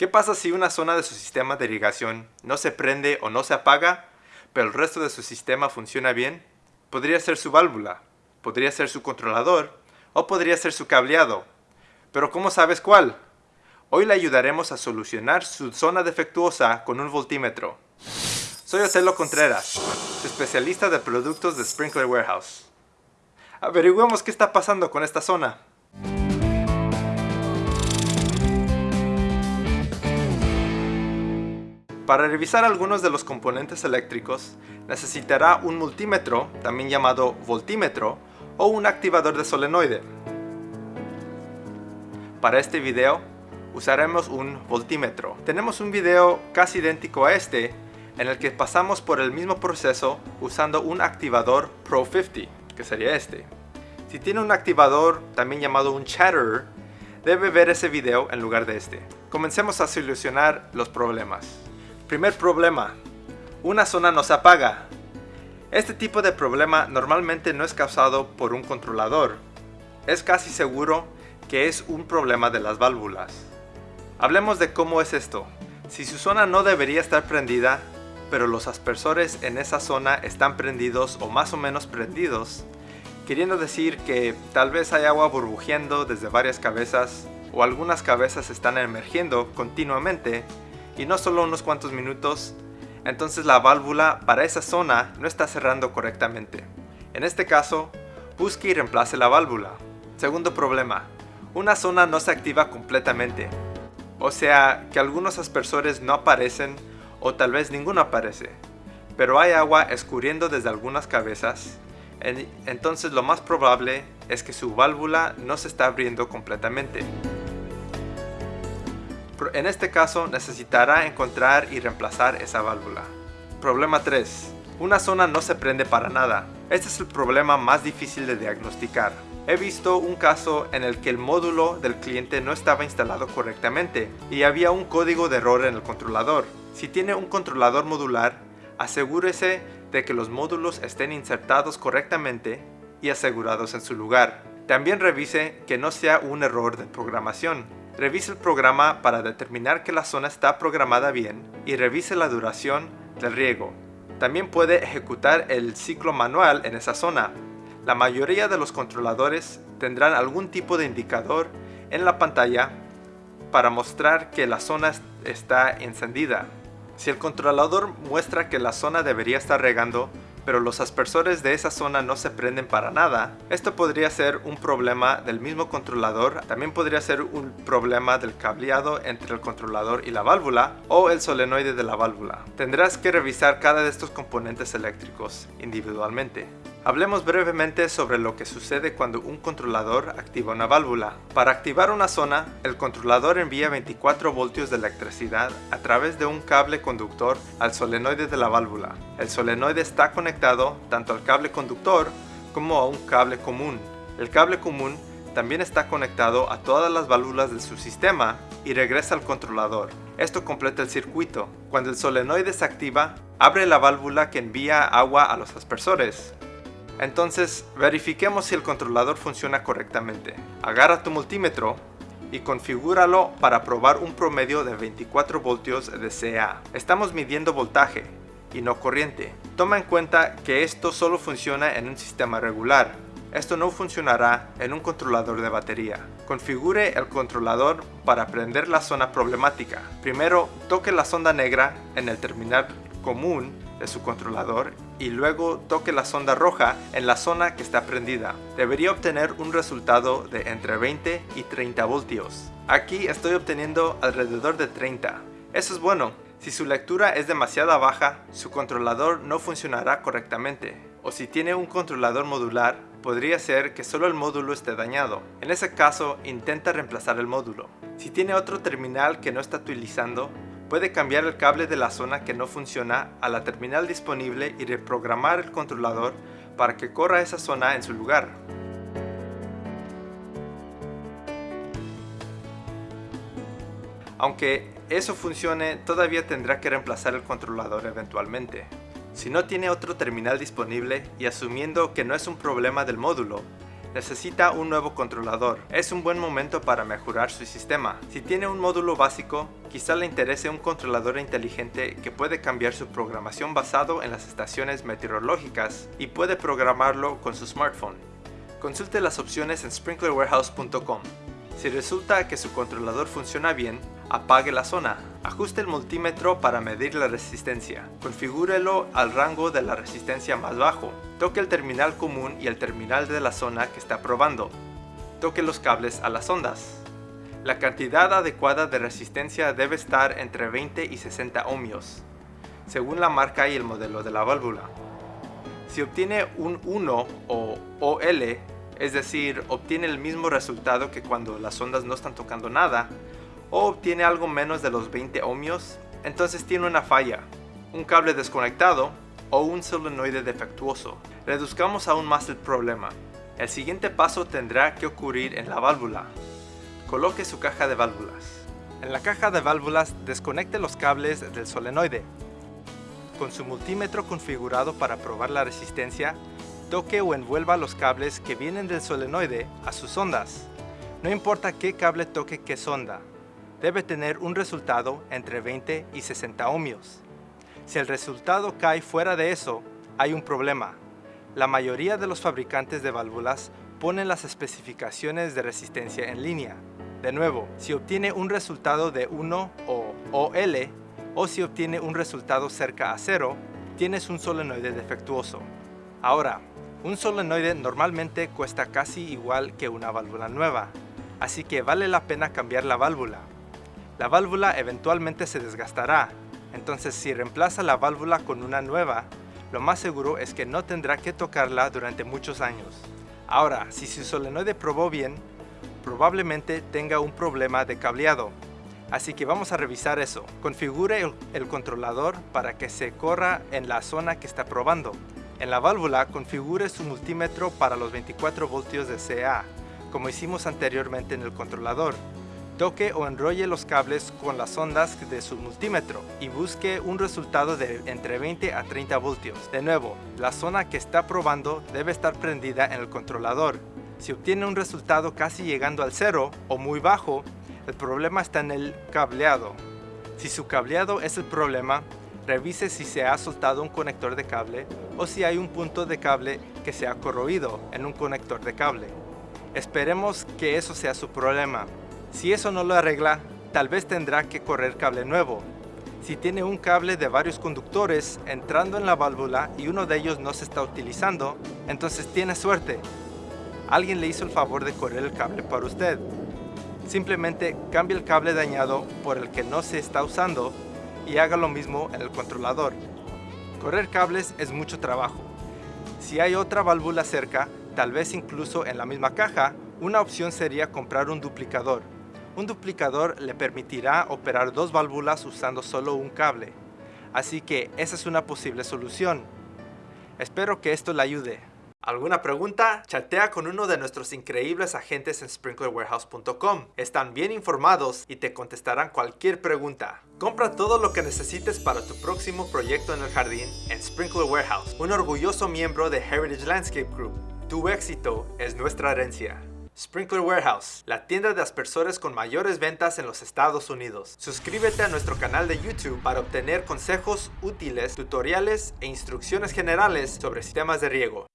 ¿Qué pasa si una zona de su sistema de irrigación no se prende o no se apaga, pero el resto de su sistema funciona bien? Podría ser su válvula, podría ser su controlador o podría ser su cableado. Pero ¿cómo sabes cuál? Hoy le ayudaremos a solucionar su zona defectuosa con un voltímetro. Soy Otelo Contreras, especialista de productos de Sprinkler Warehouse. Averigüemos qué está pasando con esta zona. Para revisar algunos de los componentes eléctricos, necesitará un multímetro, también llamado voltímetro, o un activador de solenoide. Para este video, usaremos un voltímetro. Tenemos un video casi idéntico a este, en el que pasamos por el mismo proceso usando un activador Pro 50, que sería este. Si tiene un activador, también llamado un chatterer, debe ver ese video en lugar de este. Comencemos a solucionar los problemas. Primer problema. Una zona no se apaga. Este tipo de problema normalmente no es causado por un controlador. Es casi seguro que es un problema de las válvulas. Hablemos de cómo es esto. Si su zona no debería estar prendida, pero los aspersores en esa zona están prendidos o más o menos prendidos, queriendo decir que tal vez hay agua burbujeando desde varias cabezas o algunas cabezas están emergiendo continuamente y no solo unos cuantos minutos, entonces la válvula para esa zona no está cerrando correctamente. En este caso, busque y reemplace la válvula. Segundo problema, una zona no se activa completamente. O sea, que algunos aspersores no aparecen o tal vez ninguno aparece. Pero hay agua escurriendo desde algunas cabezas, entonces lo más probable es que su válvula no se está abriendo completamente. En este caso necesitará encontrar y reemplazar esa válvula. Problema 3. Una zona no se prende para nada. Este es el problema más difícil de diagnosticar. He visto un caso en el que el módulo del cliente no estaba instalado correctamente y había un código de error en el controlador. Si tiene un controlador modular, asegúrese de que los módulos estén insertados correctamente y asegurados en su lugar. También revise que no sea un error de programación. Revise el programa para determinar que la zona está programada bien y revise la duración del riego. También puede ejecutar el ciclo manual en esa zona. La mayoría de los controladores tendrán algún tipo de indicador en la pantalla para mostrar que la zona está encendida. Si el controlador muestra que la zona debería estar regando, pero los aspersores de esa zona no se prenden para nada, esto podría ser un problema del mismo controlador, también podría ser un problema del cableado entre el controlador y la válvula o el solenoide de la válvula. Tendrás que revisar cada de estos componentes eléctricos individualmente. Hablemos brevemente sobre lo que sucede cuando un controlador activa una válvula. Para activar una zona, el controlador envía 24 voltios de electricidad a través de un cable conductor al solenoide de la válvula. El solenoide está conectado tanto al cable conductor como a un cable común. El cable común también está conectado a todas las válvulas de su sistema y regresa al controlador. Esto completa el circuito. Cuando el solenoide se activa, abre la válvula que envía agua a los aspersores. Entonces, verifiquemos si el controlador funciona correctamente. Agarra tu multímetro y configúralo para probar un promedio de 24 voltios de CA. Estamos midiendo voltaje y no corriente. Toma en cuenta que esto solo funciona en un sistema regular. Esto no funcionará en un controlador de batería. Configure el controlador para prender la zona problemática. Primero, toque la sonda negra en el terminal común de su controlador y luego toque la sonda roja en la zona que está prendida. Debería obtener un resultado de entre 20 y 30 voltios. Aquí estoy obteniendo alrededor de 30. Eso es bueno. Si su lectura es demasiado baja, su controlador no funcionará correctamente. O si tiene un controlador modular, podría ser que solo el módulo esté dañado. En ese caso, intenta reemplazar el módulo. Si tiene otro terminal que no está utilizando, Puede cambiar el cable de la zona que no funciona a la terminal disponible y reprogramar el controlador para que corra esa zona en su lugar. Aunque eso funcione, todavía tendrá que reemplazar el controlador eventualmente. Si no tiene otro terminal disponible y asumiendo que no es un problema del módulo, necesita un nuevo controlador. Es un buen momento para mejorar su sistema. Si tiene un módulo básico, quizá le interese un controlador inteligente que puede cambiar su programación basado en las estaciones meteorológicas y puede programarlo con su smartphone. Consulte las opciones en sprinklerwarehouse.com. Si resulta que su controlador funciona bien, apague la zona. Ajuste el multímetro para medir la resistencia. Configúrelo al rango de la resistencia más bajo. Toque el terminal común y el terminal de la zona que está probando. Toque los cables a las ondas. La cantidad adecuada de resistencia debe estar entre 20 y 60 ohmios, según la marca y el modelo de la válvula. Si obtiene un 1 o OL, es decir, obtiene el mismo resultado que cuando las ondas no están tocando nada, o obtiene algo menos de los 20 ohmios, entonces tiene una falla, un cable desconectado o un solenoide defectuoso. Reduzcamos aún más el problema. El siguiente paso tendrá que ocurrir en la válvula. Coloque su caja de válvulas. En la caja de válvulas desconecte los cables del solenoide. Con su multímetro configurado para probar la resistencia, toque o envuelva los cables que vienen del solenoide a sus ondas. No importa qué cable toque qué sonda, debe tener un resultado entre 20 y 60 ohmios. Si el resultado cae fuera de eso, hay un problema. La mayoría de los fabricantes de válvulas ponen las especificaciones de resistencia en línea. De nuevo, si obtiene un resultado de 1 o OL, o si obtiene un resultado cerca a 0, tienes un solenoide defectuoso. Ahora, un solenoide normalmente cuesta casi igual que una válvula nueva, así que vale la pena cambiar la válvula. La válvula eventualmente se desgastará, entonces si reemplaza la válvula con una nueva, lo más seguro es que no tendrá que tocarla durante muchos años. Ahora, si su solenoide probó bien, probablemente tenga un problema de cableado, así que vamos a revisar eso. Configure el, controlador para que se corra en la zona que está probando. En la válvula configure su multímetro para los 24 voltios de CA, como hicimos anteriormente en el controlador. Toque o enrolle los cables con las ondas de su multímetro y busque un resultado de entre 20 a 30 voltios. De nuevo, la zona que está probando debe estar prendida en el controlador. Si obtiene un resultado casi llegando al cero o muy bajo, el problema está en el cableado. Si su cableado es el problema, Revise si se ha soltado un conector de cable o si hay un punto de cable que se ha corroído en un conector de cable. Esperemos que eso sea su problema. Si eso no lo arregla, tal vez tendrá que correr cable nuevo. Si tiene un cable de varios conductores entrando en la válvula y uno de ellos no se está utilizando, entonces tiene suerte. Alguien le hizo el favor de correr el cable para usted. Simplemente cambie el cable dañado por el que no se está usando y haga lo mismo en el controlador. Correr cables es mucho trabajo. Si hay otra válvula cerca, tal vez incluso en la misma caja, una opción sería comprar un duplicador. Un duplicador le permitirá operar dos válvulas usando solo un cable. Así que esa es una posible solución. Espero que esto le ayude. ¿Alguna pregunta? Chatea con uno de nuestros increíbles agentes en sprinklerwarehouse.com. Están bien informados y te contestarán cualquier pregunta. Compra todo lo que necesites para tu próximo proyecto en el jardín en Sprinkler Warehouse, un orgulloso miembro de Heritage Landscape Group. Tu éxito es nuestra herencia. Sprinkler Warehouse, la tienda de aspersores con mayores ventas en los Estados Unidos. Suscríbete a nuestro canal de YouTube para obtener consejos útiles, tutoriales e instrucciones generales sobre sistemas de riego.